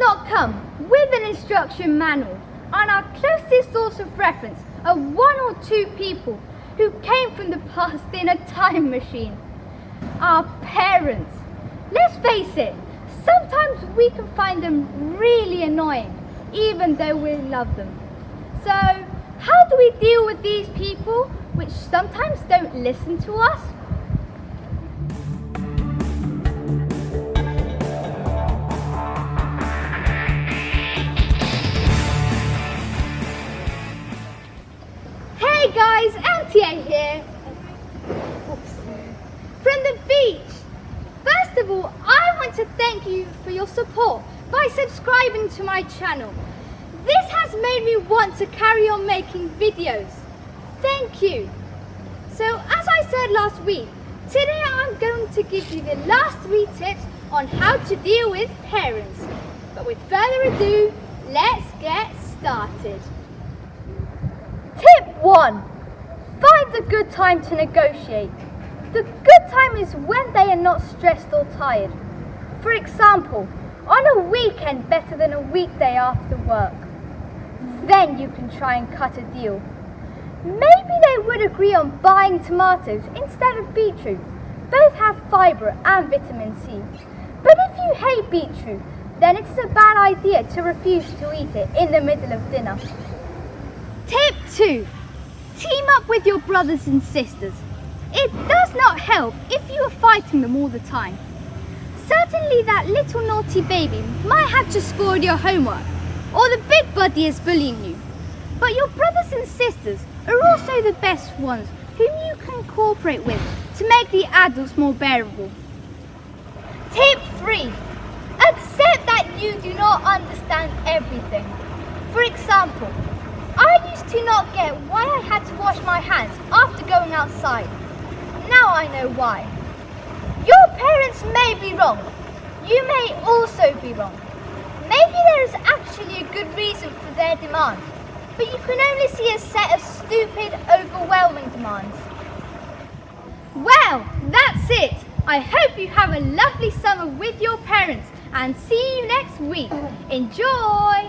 not come with an instruction manual and our closest source of reference are one or two people who came from the past in a time machine. Our parents. Let's face it, sometimes we can find them really annoying even though we love them. So, how do we deal with these people which sometimes don't listen to us? Guys, MTA here. Oops. From the beach. First of all, I want to thank you for your support by subscribing to my channel. This has made me want to carry on making videos. Thank you. So as I said last week, today I'm going to give you the last three tips on how to deal with parents. But with further ado, let's get started. Tip 1. Find a good time to negotiate. The good time is when they are not stressed or tired. For example, on a weekend better than a weekday after work. Then you can try and cut a deal. Maybe they would agree on buying tomatoes instead of beetroot. Both have fibre and vitamin C. But if you hate beetroot, then it is a bad idea to refuse to eat it in the middle of dinner. Tip 2. Team up with your brothers and sisters. It does not help if you are fighting them all the time. Certainly that little naughty baby might have just scored your homework, or the big buddy is bullying you. But your brothers and sisters are also the best ones whom you can cooperate with to make the adults more bearable. Tip 3. Accept that you do not understand everything. For example, I used to not get why I had to wash my hands after going outside. Now I know why. Your parents may be wrong. You may also be wrong. Maybe there is actually a good reason for their demand, but you can only see a set of stupid, overwhelming demands. Well, that's it. I hope you have a lovely summer with your parents and see you next week. Enjoy!